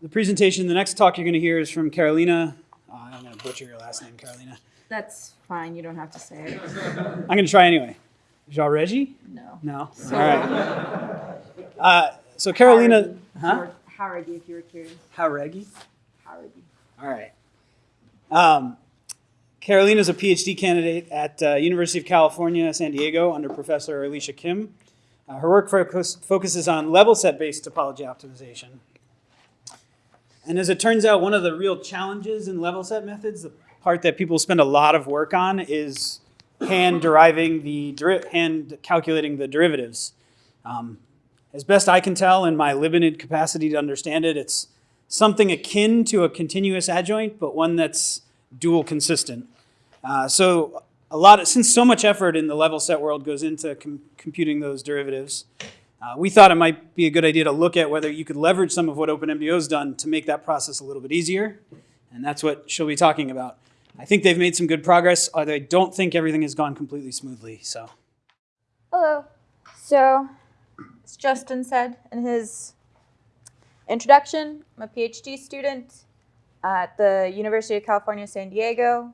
The presentation, the next talk you're going to hear is from Carolina. Oh, I'm going to butcher your last name, Carolina. That's fine, you don't have to say it. I'm going to try anyway. Jean Reggie? No. No? All right. Uh, so Carolina, huh? Jauregui, if you were curious. How Reggie? Jauregui. All right. Um, Carolina is a PhD candidate at uh, University of California, San Diego, under Professor Alicia Kim. Uh, her work focus, focuses on level set-based topology optimization. And as it turns out, one of the real challenges in level set methods, the part that people spend a lot of work on, is hand deriving the hand calculating the derivatives. Um, as best I can tell, in my limited capacity to understand it, it's something akin to a continuous adjoint, but one that's dual consistent. Uh, so a lot of, since so much effort in the level set world goes into com- computing those derivatives, uh, we thought it might be a good idea to look at whether you could leverage some of what OpenMDAO's done to make that process a little bit easier. And that's what she'll be talking about. I think they've made some good progress, although I don't think everything has gone completely smoothly. So Hello. So, as Justin said in his introduction, I'm a PhD student at the University of California, San Diego.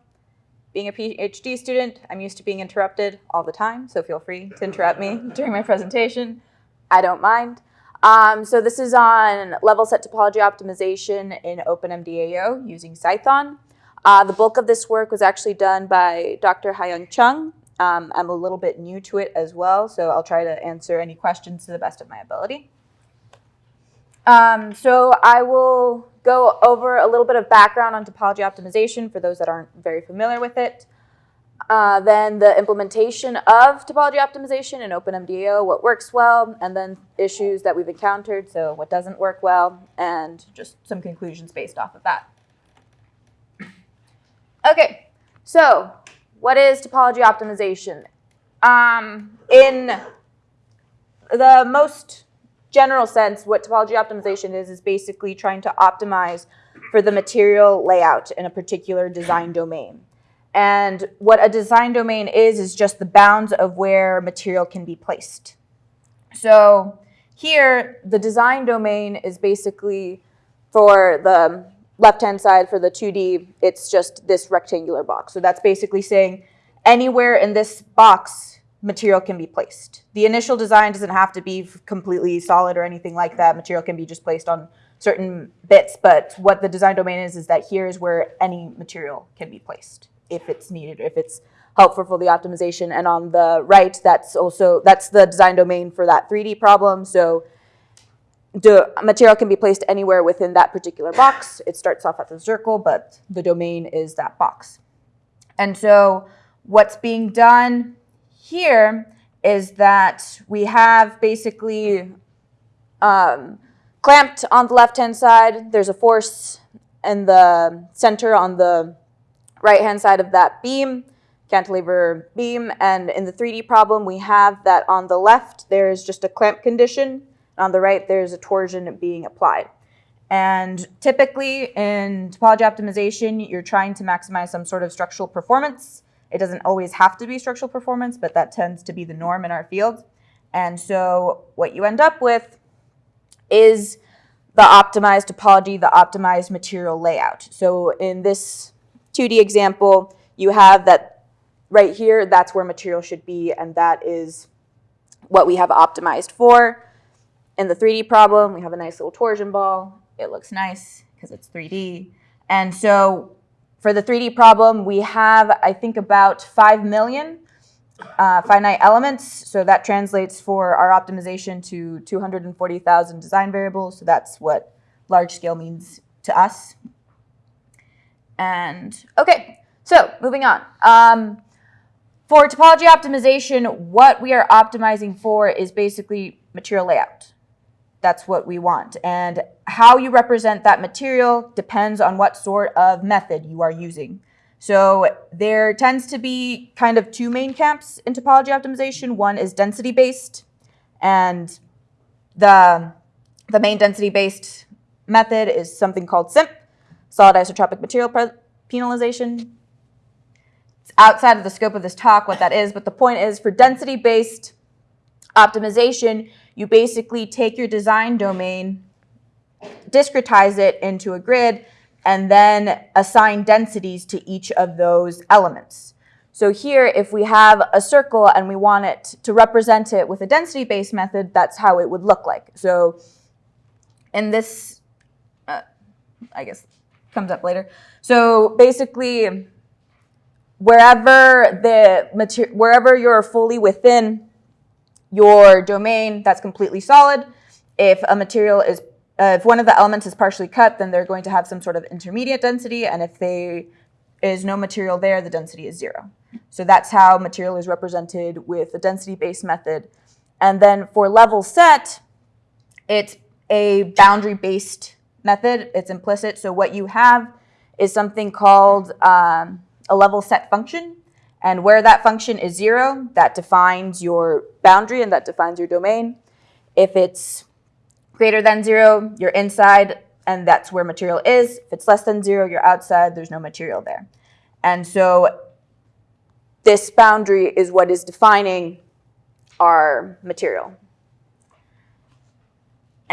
Being a PhD student, I'm used to being interrupted all the time, so feel free to interrupt me during my presentation. I don't mind. Um, so this is on level set topology optimization in OpenMDAO using Cython. Uh, the bulk of this work was actually done by Dr. Hayoung Chung. Um, I'm a little bit new to it as well, so I'll try to answer any questions to the best of my ability. Um, so I will go over a little bit of background on topology optimization for those that aren't very familiar with it. Uh, then the implementation of topology optimization in OpenMDAO, what works well, and then issues that we've encountered, so what doesn't work well, and just some conclusions based off of that. Okay, so what is topology optimization? Um, in the most general sense, what topology optimization is, is basically trying to optimize for the material layout in a particular design domain. And what a design domain is, is just the bounds of where material can be placed. So here, the design domain is basically for the left-hand side for the 2D, it's just this rectangular box. So that's basically saying anywhere in this box, material can be placed. The initial design doesn't have to be completely solid or anything like that. Material can be just placed on certain bits, but what the design domain is, is that here is where any material can be placed if it's needed, if it's helpful for the optimization. And on the right, that's also, that's the design domain for that 3D problem. So the material can be placed anywhere within that particular box. It starts off at the circle, but the domain is that box. And so what's being done here is that we have basically um, clamped on the left-hand side. There's a force in the center on the right-hand side of that beam, cantilever beam. And in the 3D problem, we have that on the left, there's just a clamp condition. On the right, there's a torsion being applied. And typically in topology optimization, you're trying to maximize some sort of structural performance. It doesn't always have to be structural performance, but that tends to be the norm in our field. And so what you end up with is the optimized topology, the optimized material layout. So in this 2D example, you have that right here, that's where material should be, and that is what we have optimized for. In the 3D problem, we have a nice little torsion ball. It looks nice because it's 3D. And so for the 3D problem, we have, I think, about 5 million uh, finite elements. So that translates for our optimization to 240,000 design variables. So that's what large scale means to us. And okay, so moving on. Um, for topology optimization, what we are optimizing for is basically material layout. That's what we want. And how you represent that material depends on what sort of method you are using. So there tends to be kind of two main camps in topology optimization. One is density-based, and the, the main density-based method is something called SIMP, solid isotropic material penalization. It's outside of the scope of this talk what that is, but the point is for density-based optimization, you basically take your design domain discretize it into a grid, and then assign densities to each of those elements. So here, if we have a circle and we want it to represent it with a density-based method, that's how it would look like. So in this, uh, I guess, comes up later. So basically, wherever the mater- wherever you're fully within your domain, that's completely solid. If a material is, uh, if one of the elements is partially cut, then they're going to have some sort of intermediate density, and if they is no material there, the density is zero. So that's how material is represented with the density-based method. And then for level set, it's a boundary-based method. It's implicit. So what you have is something called um, a level set function. And where that function is zero, that defines your boundary and that defines your domain. If it's greater than zero, you're inside, and that's where material is. If it's less than zero, you're outside, there's no material there. And so this boundary is what is defining our material.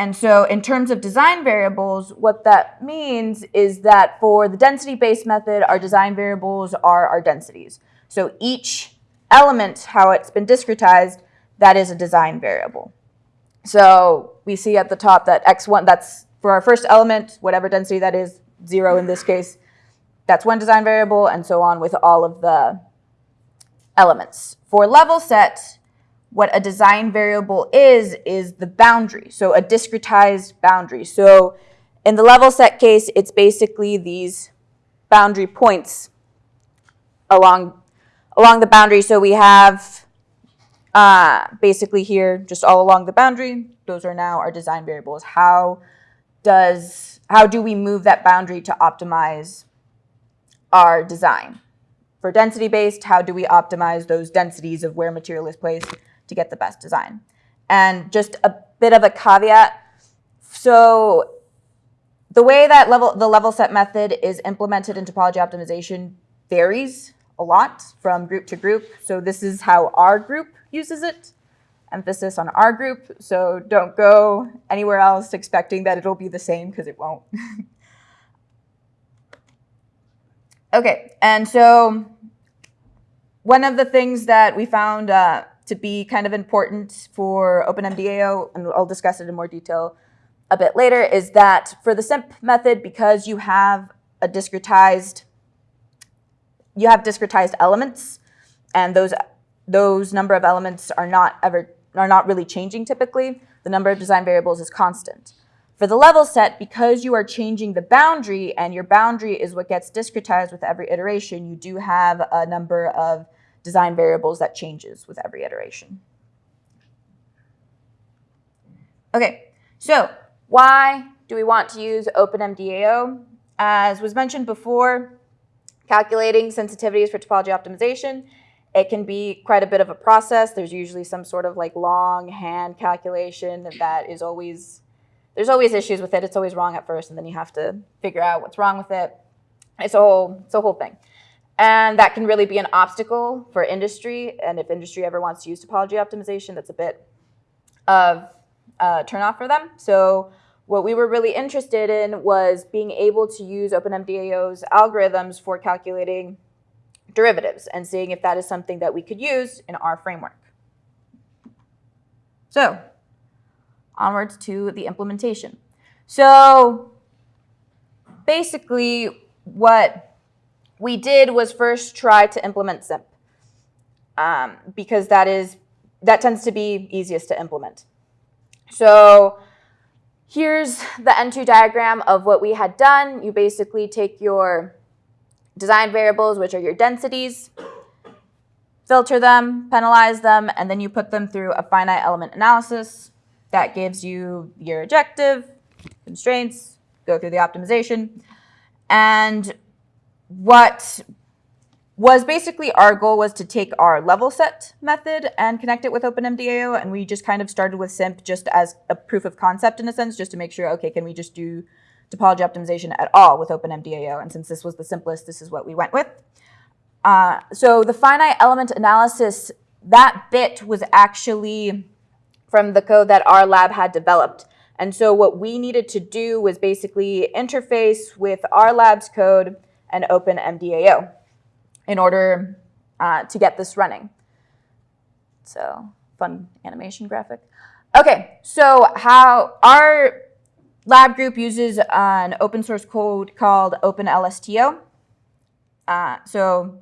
And so in terms of design variables, what that means is that for the density-based method, our design variables are our densities. So each element, how it's been discretized, that is a design variable. So we see at the top that x1, that's for our first element, whatever density that is, zero in this case, that's one design variable, and so on with all of the elements. For level set, what a design variable is, is the boundary, so a discretized boundary. So in the level set case, it's basically these boundary points along, along the boundary. So we have uh, basically here, just all along the boundary, those are now our design variables. How does, how do we move that boundary to optimize our design? For density based, how do we optimize those densities of where material is placed to get the best design? And just a bit of a caveat. So the way that level the level set method is implemented in topology optimization varies a lot from group to group. So this is how our group uses it. Emphasis on our group. So don't go anywhere else expecting that it'll be the same because it won't. Okay, and so one of the things that we found uh, to be kind of important for OpenMDAO, and I'll discuss it in more detail a bit later, is that for the SIMP method, because you have a discretized, you have discretized elements, and those those number of elements are not ever are not really changing typically. The number of design variables is constant. For the level set, because you are changing the boundary and your boundary is what gets discretized with every iteration, you do have a number of design variables that changes with every iteration. Okay, so why do we want to use OpenMDAO? As was mentioned before, calculating sensitivities for topology optimization, it can be quite a bit of a process. There's usually some sort of like long hand calculation that is always there's always issues with it. It's always wrong at first, and then you have to figure out what's wrong with it. It's a whole, it's a whole thing. And that can really be an obstacle for industry. And if industry ever wants to use topology optimization, that's a bit of a turnoff for them. So what we were really interested in was being able to use OpenMDAO's algorithms for calculating derivatives and seeing if that is something that we could use in our framework. So onwards to the implementation. So basically what we did was first try to implement SIMP um, because that is that tends to be easiest to implement. So here's the N2 diagram of what we had done. You basically take your design variables, which are your densities, filter them, penalize them, and then you put them through a finite element analysis. That gives you your objective, constraints, go through the optimization. And what was basically our goal was to take our level set method and connect it with OpenMDAO. And we just kind of started with SIMP just as a proof of concept in a sense, just to make sure, okay, can we just do topology optimization at all with OpenMDAO? And since this was the simplest, this is what we went with. Uh, so the finite element analysis, that bit was actually from the code that our lab had developed. And so what we needed to do was basically interface with our lab's code and open MDAO in order uh, to get this running. So fun animation graphic. Okay, so how our lab group uses an open source code called OpenLSTO. Uh, so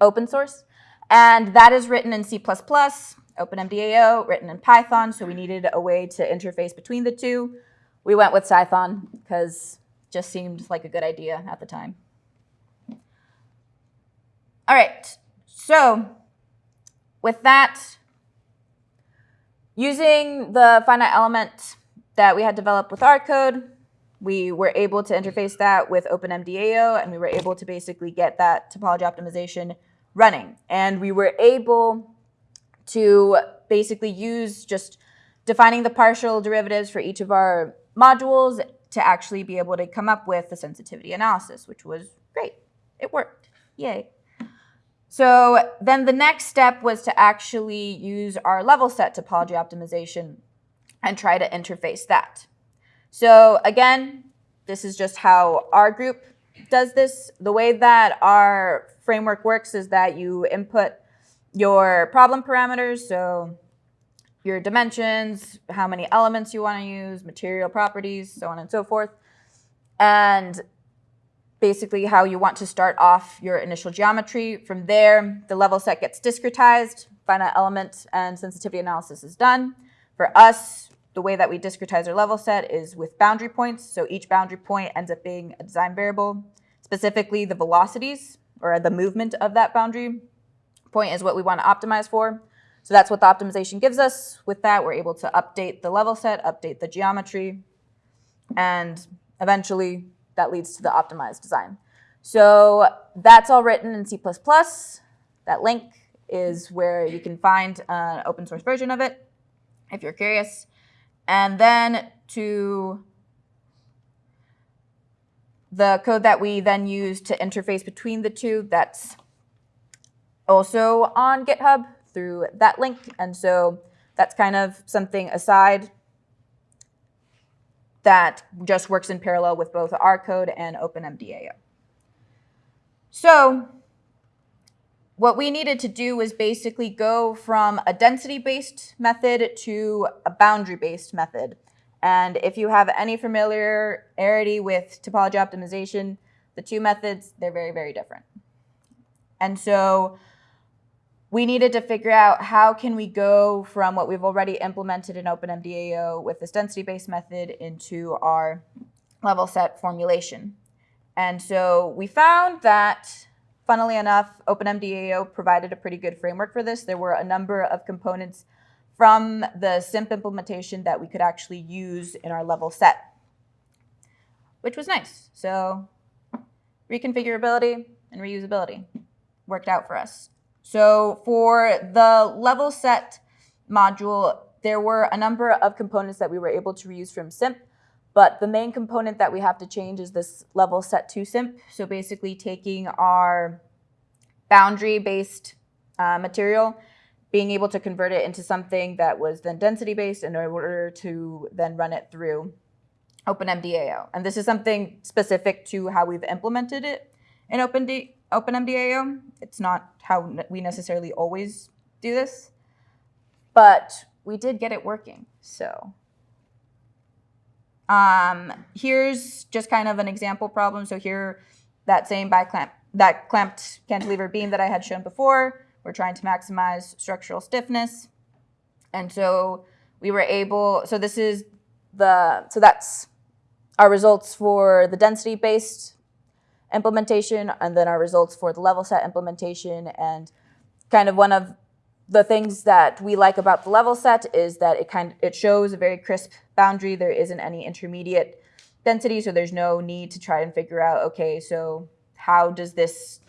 open source, and that is written in C++, OpenMDAO, written in Python, so we needed a way to interface between the two. We went with Cython because just seemed like a good idea at the time. All right, so with that, using the finite element that we had developed with our code, we were able to interface that with OpenMDAO, and we were able to basically get that topology optimization running. And we were able to basically use just defining the partial derivatives for each of our modules to actually be able to come up with the sensitivity analysis, which was great. It worked. Yay. So then the next step was to actually use our level set topology optimization and try to interface that. So again, this is just how our group does this. The way that our framework works is that you input your problem parameters, so your dimensions, how many elements you want to use, material properties, so on and so forth. And basically how you want to start off your initial geometry. From there, the level set gets discretized, finite element and sensitivity analysis is done. For us, the way that we discretize our level set is with boundary points. So each boundary point ends up being a design variable. Specifically, the velocities or the movement of that boundary point is what we want to optimize for. So that's what the optimization gives us. With that, we're able to update the level set, update the geometry, and eventually that leads to the optimized design. So that's all written in C++. That link is where you can find an open source version of it if you're curious. And then to the code that we then use to interface between the two, that's also on GitHub through that link. And so that's kind of something aside that just works in parallel with both our code and OpenMDAO. So what we needed to do was basically go from a density-based method to a boundary-based method. And if you have any familiarity with topology optimization, the two methods, they're very, very different. And so we needed to figure out how can we go from what we've already implemented in OpenMDAO with this density-based method into our level set formulation. And so we found that, funnily enough, OpenMDAO provided a pretty good framework for this. There were a number of components from the SIMP implementation that we could actually use in our level set, which was nice. So reconfigurability and reusability worked out for us. So for the level set module, there were a number of components that we were able to reuse from SIMP, but the main component that we have to change is this level set to SIMP. So basically taking our boundary-based uh, material, being able to convert it into something that was then density-based in order to then run it through OpenMDAO. And this is something specific to how we've implemented it in OpenD OpenMDAO. It's not how we necessarily always do this, but we did get it working. So um, here's just kind of an example problem. So here, that same by clamp, that clamped cantilever beam that I had shown before, we're trying to maximize structural stiffness. And so we were able, so this is the, so that's our results for the density-based implementation and then our results for the level set implementation. And kind of one of the things that we like about the level set is that it kind of, it shows a very crisp boundary. There isn't any intermediate density, so there's no need to try and figure out, okay, so how does this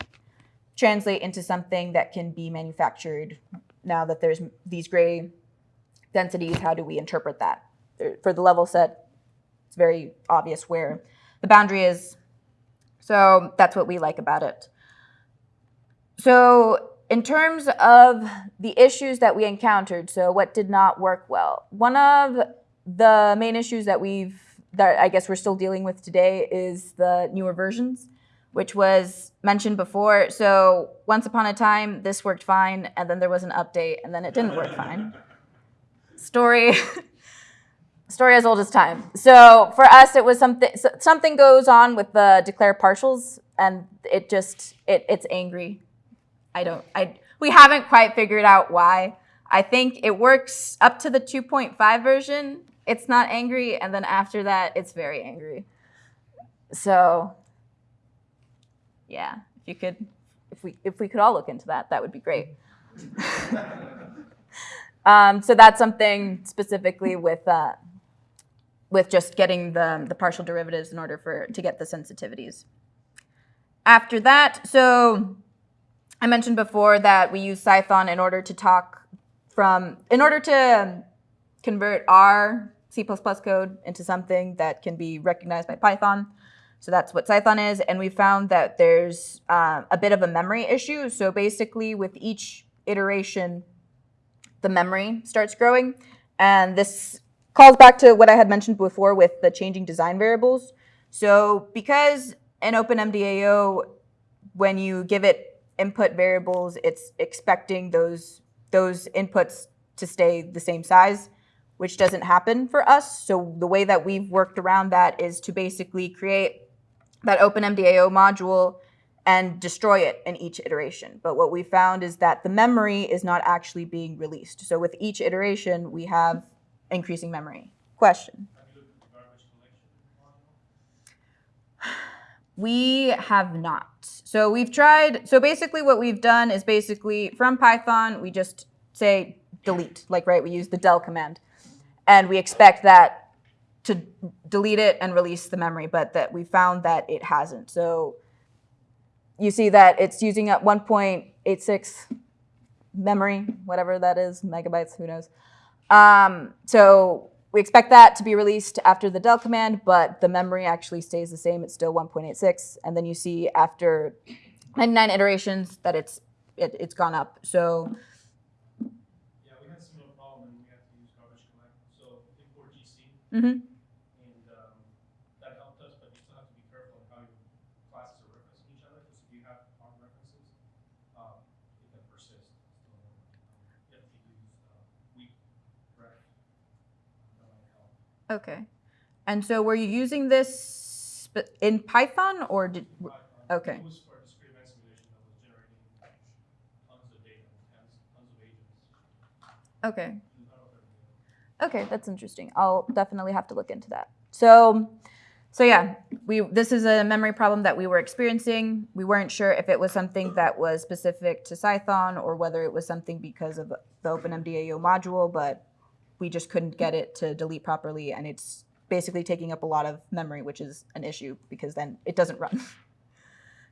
translate into something that can be manufactured now that there's these gray densities, how do we interpret that? For the level set, it's very obvious where the boundary is so that's what we like about it. So in terms of the issues that we encountered, so what did not work well, one of the main issues that we've that I guess we're still dealing with today is the newer versions, which was mentioned before. So once upon a time, this worked fine, and then there was an update, and then it didn't work fine. Story. Story as old as time. So for us, it was something. Something goes on with the declare partials, and it just it it's angry. I don't. I we haven't quite figured out why. I think it works up to the 2.5 version. It's not angry, and then after that, it's very angry. So, yeah, if you could, if we if we could all look into that, that would be great. um, so that's something specifically with uh, with just getting the the partial derivatives in order for to get the sensitivities. After that, so I mentioned before that we use Cython in order to talk from, in order to convert our C++ code into something that can be recognized by Python. So that's what Cython is. And we found that there's uh, a bit of a memory issue. So basically, with each iteration, the memory starts growing. And this calls back to what I had mentioned before with the changing design variables. So because in OpenMDAO, when you give it input variables, it's expecting those those inputs to stay the same size, which doesn't happen for us. So the way that we've worked around that is to basically create that OpenMDAO module and destroy it in each iteration. But what we found is that the memory is not actually being released. So with each iteration, we have increasing memory. Question. We have not. So we've tried, so basically what we've done is basically from Python, we just say delete, like, right, we use the del command. And we expect that to delete it and release the memory, but that we found that it hasn't. So you see that it's using up 1.86 memory, whatever that is, megabytes, who knows. Um, so we expect that to be released after the del command, but the memory actually stays the same. It's still 1.86. And then you see after 99 iterations that it's it, it's gone up. So Yeah, we had similar problem when we had to use garbage collect, so import GC, mhm. and, um, that helped us, but you still have to be careful of how your classes are referencing each other, because if you have wrong references, um, it can persist. So, um, You have to use, uh, weak ref. That might help. Okay. And so were you using this in Cython or did um, okay. It was for a discrete event simulation that was generating tons of data, tons, tons of agents. okay? I don't know if everything- Okay, that's interesting. I'll definitely have to look into that. So, so yeah, we this is a memory problem that we were experiencing. We weren't sure if it was something that was specific to Python or whether it was something because of the OpenMDAO module, but we just couldn't get it to delete properly, and it's basically taking up a lot of memory, which is an issue because then it doesn't run.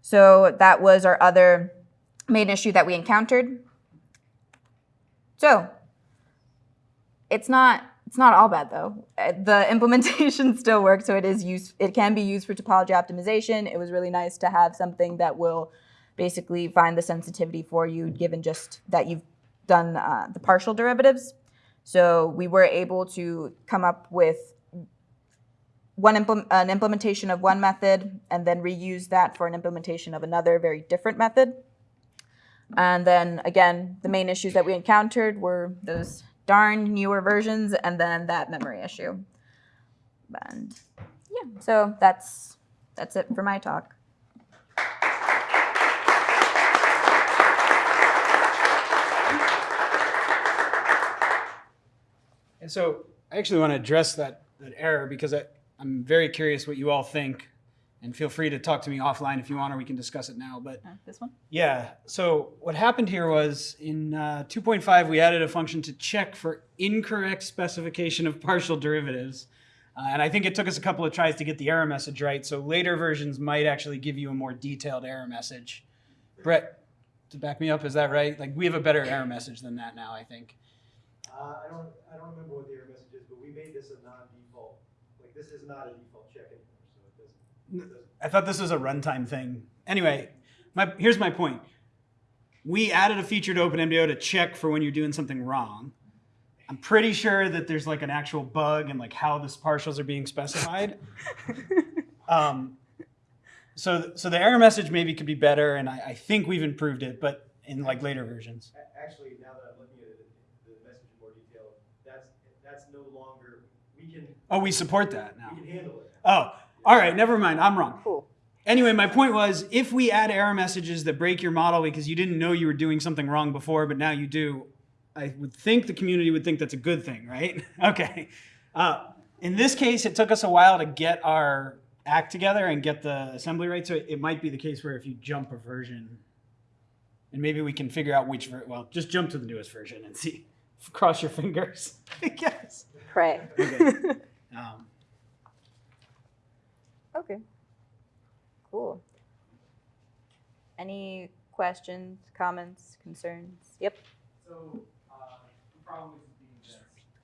So that was our other main issue that we encountered. So it's not it's not all bad though. Uh, The implementation still works, so it is used. It can be used for topology optimization. It was really nice to have something that will basically find the sensitivity for you, given just that you've done uh, the partial derivatives. So we were able to come up with one implement, an implementation of one method, and then reuse that for an implementation of another very different method. And then again, the main issues that we encountered were those darn newer versions and then that memory issue. And yeah, so that's that's it for my talk. And so I actually want to address that, that error because I, I'm very curious what you all think. And feel free to talk to me offline if you want, or we can discuss it now. But Uh, this one? yeah, so what happened here was in uh, 2.5, we added a function to check for incorrect specification of partial derivatives. Uh, and I think it took us a couple of tries to get the error message right. So later versions might actually give you a more detailed error message. Brett, to back me up, is that right? Like we have a better error message than that now, I think. Uh, I don't, I don't remember what the error message is, but we made this a non-default, like, this is not a default check anymore, so it doesn't, it doesn't. I thought this was a runtime thing. Anyway, my, here's my point. We added a feature to OpenMDAO to check for when you're doing something wrong. I'm pretty sure that there's like an actual bug in like how the partials are being specified. um, so, so the error message maybe could be better, and I, I think we've improved it, but in like later versions. A- Actually, now that I'm looking at it, the message in more detail, that's, that's no longer, we can, Oh, we support that now. we can handle it. Oh, all right, never mind. I'm wrong. Cool. Anyway, my point was if we add error messages that break your model because you didn't know you were doing something wrong before, but now you do, I would think the community would think that's a good thing, right? okay. Uh, in this case, it took us a while to get our act together and get the assembly right. So it, it might be the case where if you jump a version, and maybe we can figure out which, ver- well, just jump to the newest version and see. Cross your fingers, I guess. Pray. Okay. Um, Okay. Cool. Any questions, comments, concerns? Yep. So, uh, the problem is being this,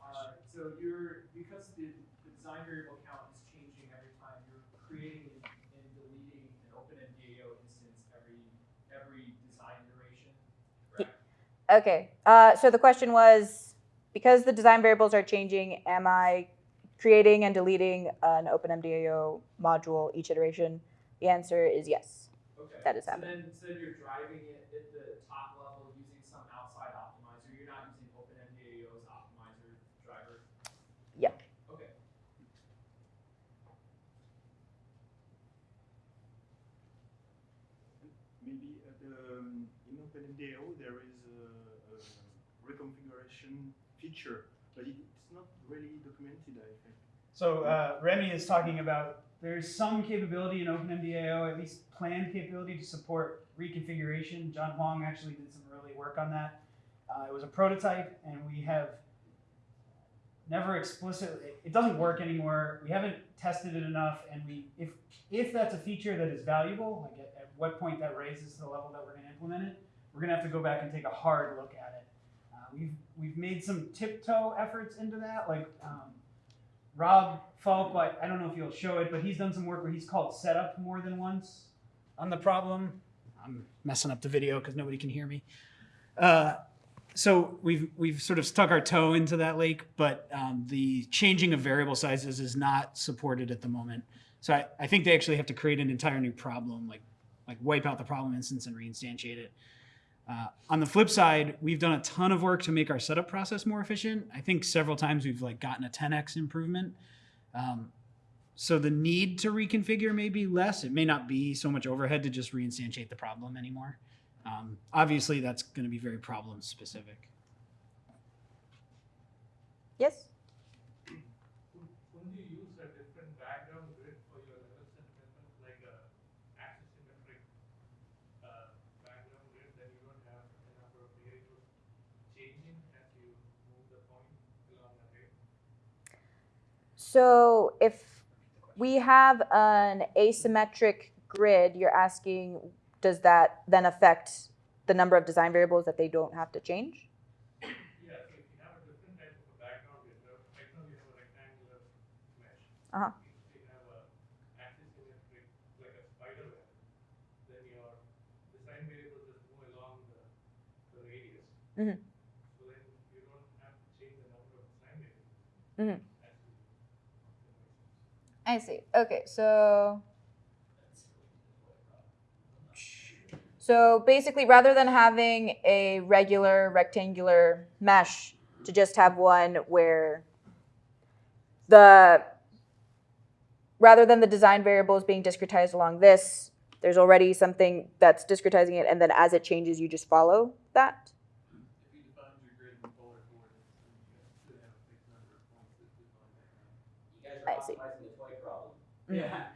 uh, so you're, because the, the design variable count is changing every time, you're creating and and deleting an open MDAO instance every, every design duration. correct? Okay. Uh, so the question was, because the design variables are changing, am I creating and deleting an OpenMDAO module each iteration? The answer is yes. Okay. That is So happening. then, so then you're driving it at the top level using some outside optimizer, you're not using OpenMDAO's optimizer driver? Yep. Okay. Maybe at the, um, in OpenMDAO, there is a, a reconfiguration feature, but it, not really documented, I think. So uh, Remy is talking about there's some capability in OpenMDAO, at least planned capability to support reconfiguration. John Hwang actually did some early work on that. Uh, it was a prototype, and we have never explicitly. It doesn't work anymore. We haven't tested it enough, and we if if that's a feature that is valuable, like at, at what point that raises the level that we're going to implement it, we're going to have to go back and take a hard look at it. Uh, we've we've made some tiptoe efforts into that, like. Um, Rob Falck, I, I don't know if you'll show it, but he's done some work where he's called setup more than once on the problem. I'm messing up the video because nobody can hear me. Uh, so we've we've sort of stuck our toe into that lake, but um, the changing of variable sizes is not supported at the moment. So I, I think they actually have to create an entire new problem, like like wipe out the problem instance and reinstantiate it. Uh, on the flip side, we've done a ton of work to make our setup process more efficient. I think several times we've like gotten a 10x improvement. Um, so the need to reconfigure may be less. It may not be so much overhead to just reinstantiate the problem anymore. Um, obviously, that's going to be very problem specific. Yes? Wouldn't you use a different background grid for your level set method, like a axis symmetric, uh, background grid, then you don't have a number of variables changing as you move the point along the grid? So if we have an asymmetric grid, you're asking, does that then affect the number of design variables that they don't have to change? Yeah, so if you have a different type of a background grid, uh, right now you have a rectangular mesh. Uh-huh. If you have a axis symmetric, like a spider web, then your design variables just move along the, the radius. Mhm. So then you don't have to change the number of design variables. Mhm. I see. Okay, so. So basically, rather than having a regular rectangular mesh, to just have one where the rather than the design variables being discretized along this, there's already something that's discretizing it, and then as it changes, you just follow that. If you define your grid in polar coordinates, then you should have a fixed number of points that define that. You guys I see. are optimizing the toy problem. Yeah.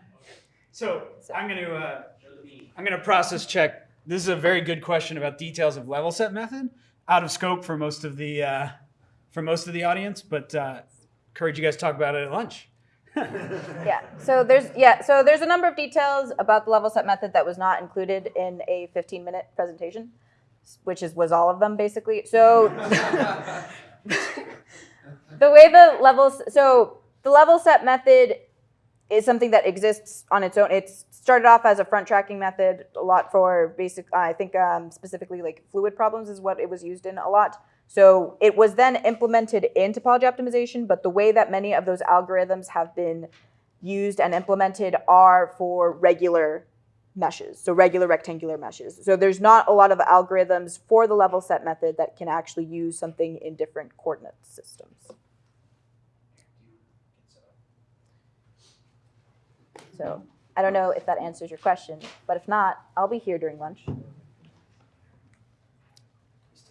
So I'm going to uh, Show the beam. I'm going to process check. This is a very good question about details of level set method. Out of scope for most of the uh, for most of the audience, but uh, encourage you guys to talk about it at lunch. Yeah. So there's yeah. So there's a number of details about the level set method that was not included in a 15 minute presentation, which is was all of them basically. So the way the levels so the level set method is something that exists on its own. It's started off as a front tracking method a lot for basic, I think um, specifically like fluid problems is what it was used in a lot. So it was then implemented in topology optimization, but the way that many of those algorithms have been used and implemented are for regular meshes, so regular rectangular meshes. So there's not a lot of algorithms for the level set method that can actually use something in different coordinate systems. So I don't know if that answers your question, but if not, I'll be here during lunch. Still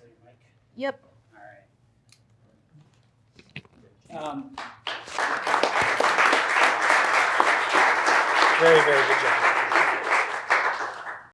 your mic? Yep. All right. Um, Very, very good job.